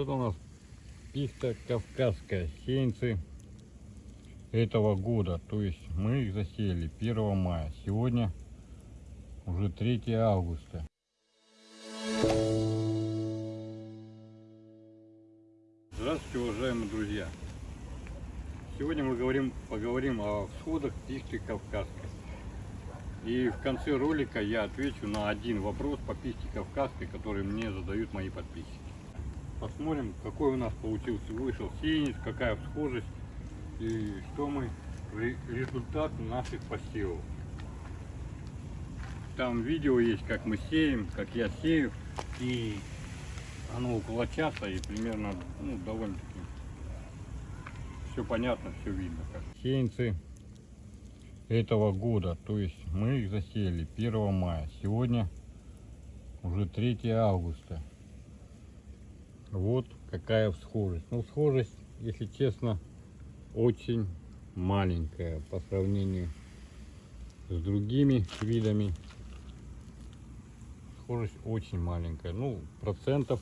Вот у нас пихта кавказская, сеянцы этого года. То есть мы их засеяли 1 мая. Сегодня уже 3 августа. Здравствуйте, уважаемые друзья! Сегодня мы говорим, поговорим о всходах пихты кавказской. И в конце ролика я отвечу на один вопрос по пихте кавказской, который мне задают мои подписчики. Посмотрим, какой у нас получился, вышел сеянец, какая всхожесть и что мы, ре- результат наших посевов. Там видео есть, как мы сеем, как я сею, и оно около часа, и примерно, ну, довольно-таки все понятно, все видно. Сеянцы этого года, то есть мы их засеяли 1 мая. Сегодня уже 3 августа. Вот какая всхожесть. Ну, схожесть, если честно, очень маленькая по сравнению с другими видами. Схожесть очень маленькая. Ну, процентов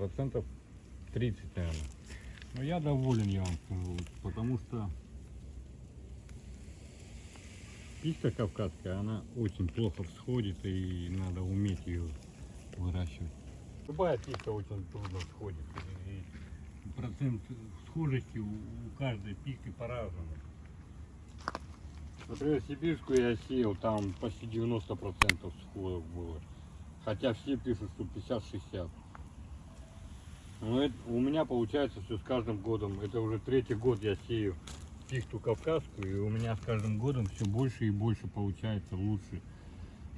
процентов 30, наверное. Но я доволен, я вам скажу, потому что пихта кавказская, она очень плохо всходит и надо уметь ее выращивать. Любая пихта очень трудно всходит. И процент схожести у у каждой пихты по-разному. Например, сибирскую я сеял, там почти 90% сходов было. Хотя все пишут, что 50-60. Но это, у меня получается все с каждым годом. Это уже третий год я сею пихту кавказскую, и у меня с каждым годом все больше и больше получается лучше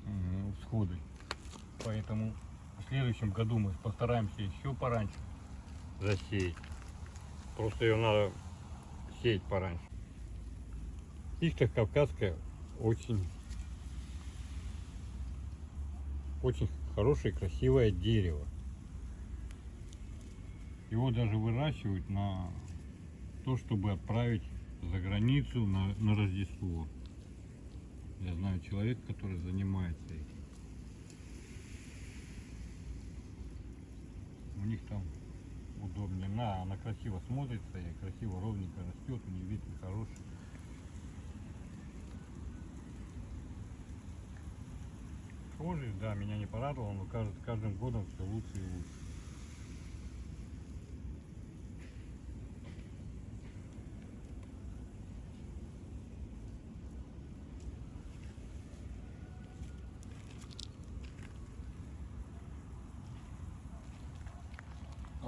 э, всходы. Поэтому следующем году мы постараемся еще пораньше засеять. Просто ее надо сеять пораньше. Пихта кавказская очень очень хорошее красивое дерево. Его даже выращивают на то, чтобы отправить за границу на, на Рождество. Я знаю человек, который занимается У них там удобнее. На, она красиво смотрится и красиво ровненько растет, у нее ветви хороший. Схожий, да, меня не порадовало, но кажется, каждым годом все лучше и лучше.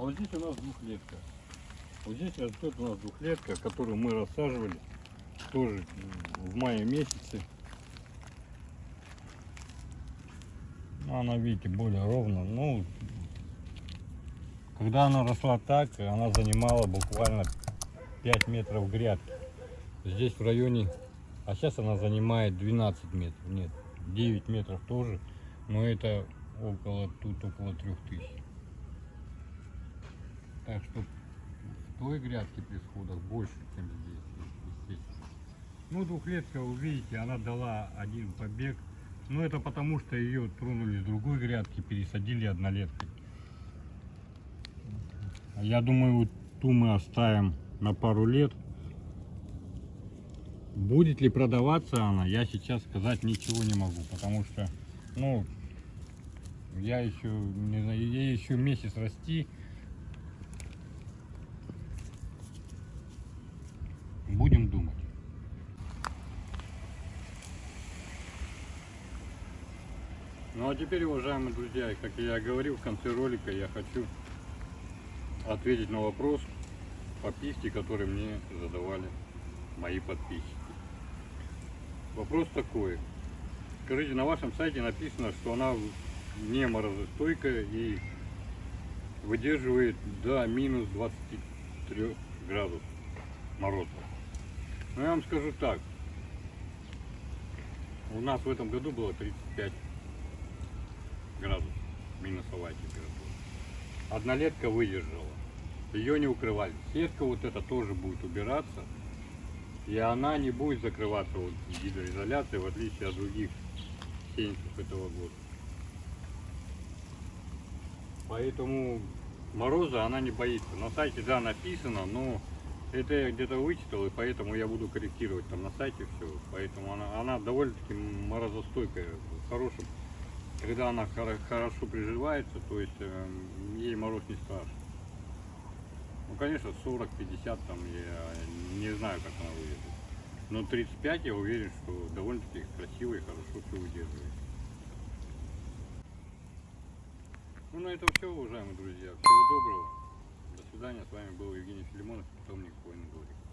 Вот здесь у нас двухлетка. Вот здесь растет у нас двухлетка, которую мы рассаживали тоже в мае месяце. Она, видите, более ровно. Ну, когда она росла так, она занимала буквально 5 метров грядки. Здесь в районе, а сейчас она занимает 12 метров. Нет, 9 метров тоже, но это около, тут около 3000. Так что в той грядке при сходах больше, чем здесь, естественно. Ну, двухлетка, вы видите, она дала один побег. Но это потому, что ее тронули с другой грядки, пересадили однолеткой. Я думаю, ту мы оставим на пару лет. Будет ли продаваться она, я сейчас сказать ничего не могу, потому что, ну, я еще, не знаю, ей еще месяц расти. Ну а теперь, уважаемые друзья, как я говорил в конце ролика, я хочу ответить на вопрос по пихте, который мне задавали мои подписчики. Вопрос такой. Скажите, на вашем сайте написано, что она не морозостойкая и выдерживает до минус 23 градусов мороза. Но я вам скажу так. У нас в этом году было 35 градусов минусовая температура. Однолетка выдержала. Ее не укрывали. Сетка вот эта тоже будет убираться. И она не будет закрываться вот гидроизоляцией, в отличие от других сеянцев этого года. Поэтому мороза она не боится. На сайте, да, написано, но это я где-то вычитал, и поэтому я буду корректировать там на сайте все. Поэтому она, она довольно-таки морозостойкая. Хорошим, когда она хоро- хорошо приживается, то есть эм, ей мороз не страшен. Ну, конечно, 40-50 там я не знаю, как она выйдет. Но 35 я уверен, что довольно-таки красиво и хорошо все выдерживает. Ну, на этом все, уважаемые друзья. Всего доброго. До свидания. С вами был Евгений Филимонов, питомник Воин Говорит.